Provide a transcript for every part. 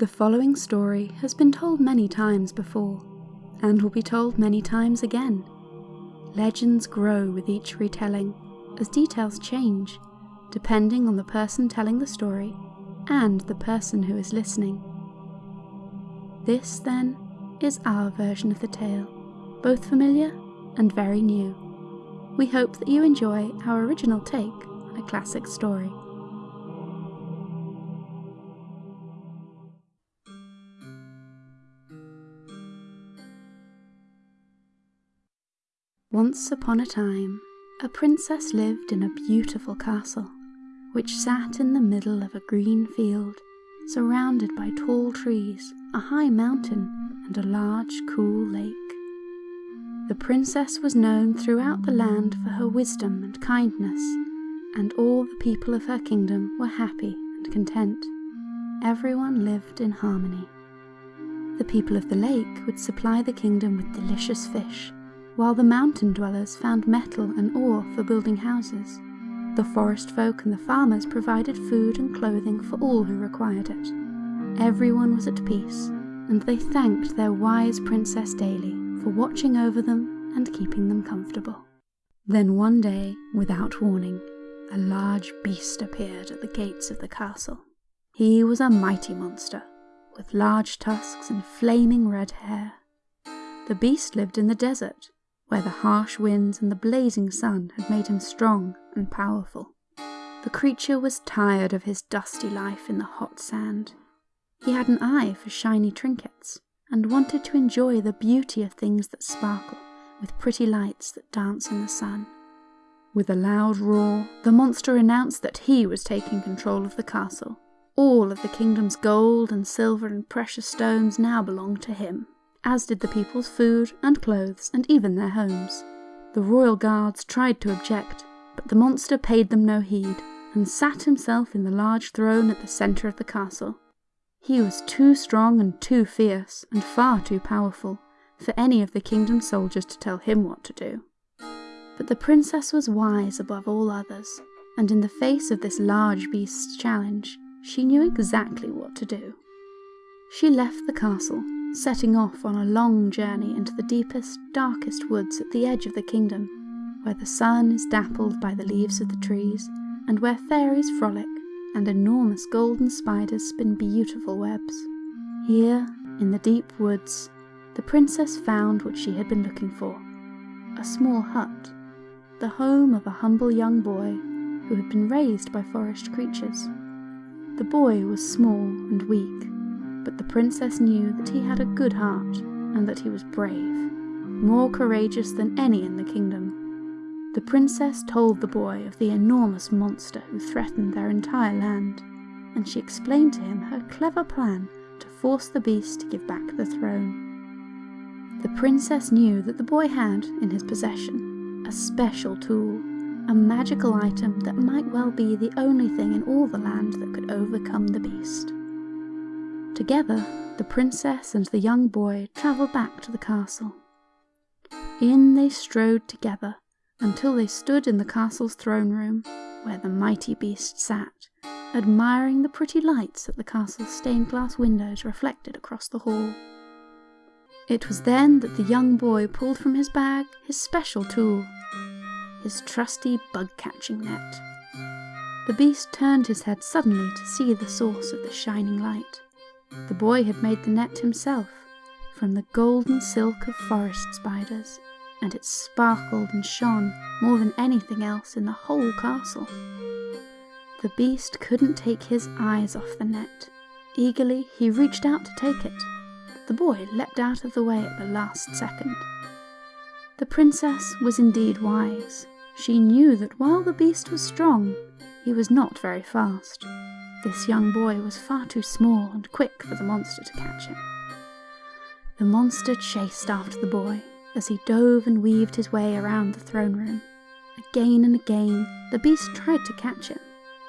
The following story has been told many times before, and will be told many times again. Legends grow with each retelling, as details change, depending on the person telling the story and the person who is listening. This, then, is our version of the tale, both familiar and very new. We hope that you enjoy our original take on a classic story. Once upon a time, a princess lived in a beautiful castle, which sat in the middle of a green field, surrounded by tall trees, a high mountain, and a large, cool lake. The princess was known throughout the land for her wisdom and kindness, and all the people of her kingdom were happy and content. Everyone lived in harmony. The people of the lake would supply the kingdom with delicious fish while the mountain dwellers found metal and ore for building houses. The forest folk and the farmers provided food and clothing for all who required it. Everyone was at peace, and they thanked their wise princess daily for watching over them and keeping them comfortable. Then one day, without warning, a large beast appeared at the gates of the castle. He was a mighty monster, with large tusks and flaming red hair. The beast lived in the desert where the harsh winds and the blazing sun had made him strong and powerful. The creature was tired of his dusty life in the hot sand. He had an eye for shiny trinkets and wanted to enjoy the beauty of things that sparkle with pretty lights that dance in the sun. With a loud roar, the monster announced that he was taking control of the castle. All of the kingdom's gold and silver and precious stones now belonged to him as did the people's food and clothes and even their homes. The royal guards tried to object, but the monster paid them no heed and sat himself in the large throne at the centre of the castle. He was too strong and too fierce and far too powerful for any of the kingdom's soldiers to tell him what to do. But the princess was wise above all others, and in the face of this large beast's challenge, she knew exactly what to do. She left the castle setting off on a long journey into the deepest, darkest woods at the edge of the kingdom, where the sun is dappled by the leaves of the trees, and where fairies frolic and enormous golden spiders spin beautiful webs. Here, in the deep woods, the princess found what she had been looking for a small hut, the home of a humble young boy who had been raised by forest creatures. The boy was small and weak but the princess knew that he had a good heart and that he was brave, more courageous than any in the kingdom. The princess told the boy of the enormous monster who threatened their entire land, and she explained to him her clever plan to force the beast to give back the throne. The princess knew that the boy had, in his possession, a special tool, a magical item that might well be the only thing in all the land that could overcome the beast. Together, the princess and the young boy travelled back to the castle. In they strode together until they stood in the castle's throne room, where the mighty beast sat, admiring the pretty lights that the castle's stained glass windows reflected across the hall. It was then that the young boy pulled from his bag his special tool, his trusty bug catching net. The beast turned his head suddenly to see the source of the shining light. The boy had made the net himself, from the golden silk of forest spiders, and it sparkled and shone more than anything else in the whole castle. The beast couldn't take his eyes off the net. Eagerly he reached out to take it, but the boy leapt out of the way at the last second. The princess was indeed wise. She knew that while the beast was strong, he was not very fast. This young boy was far too small and quick for the monster to catch him. The monster chased after the boy as he dove and weaved his way around the throne room. Again and again, the beast tried to catch him,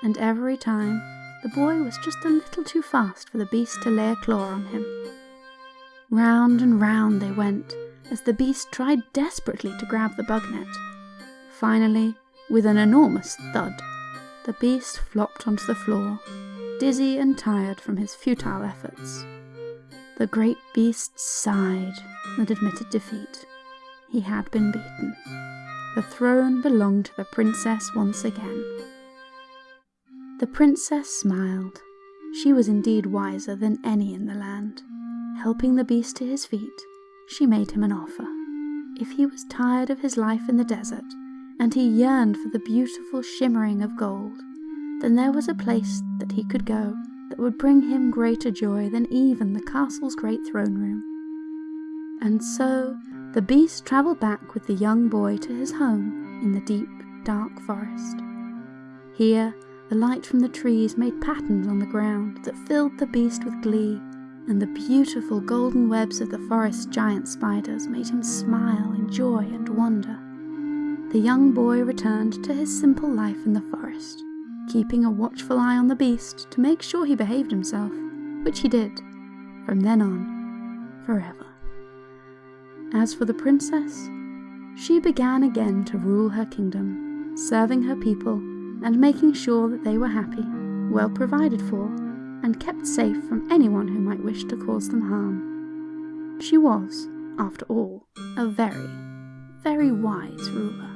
and every time, the boy was just a little too fast for the beast to lay a claw on him. Round and round they went, as the beast tried desperately to grab the bug net. Finally, with an enormous thud, the beast flopped onto the floor, dizzy and tired from his futile efforts. The great beast sighed and admitted defeat. He had been beaten. The throne belonged to the princess once again. The princess smiled. She was indeed wiser than any in the land. Helping the beast to his feet, she made him an offer. If he was tired of his life in the desert, and he yearned for the beautiful shimmering of gold, then there was a place that he could go that would bring him greater joy than even the castle's great throne room. And so the beast travelled back with the young boy to his home in the deep, dark forest. Here, the light from the trees made patterns on the ground that filled the beast with glee, and the beautiful golden webs of the forest giant spiders made him smile in joy and wonder. The young boy returned to his simple life in the forest, keeping a watchful eye on the beast to make sure he behaved himself, which he did, from then on, forever. As for the princess, she began again to rule her kingdom, serving her people and making sure that they were happy, well provided for, and kept safe from anyone who might wish to cause them harm. She was, after all, a very, very wise ruler.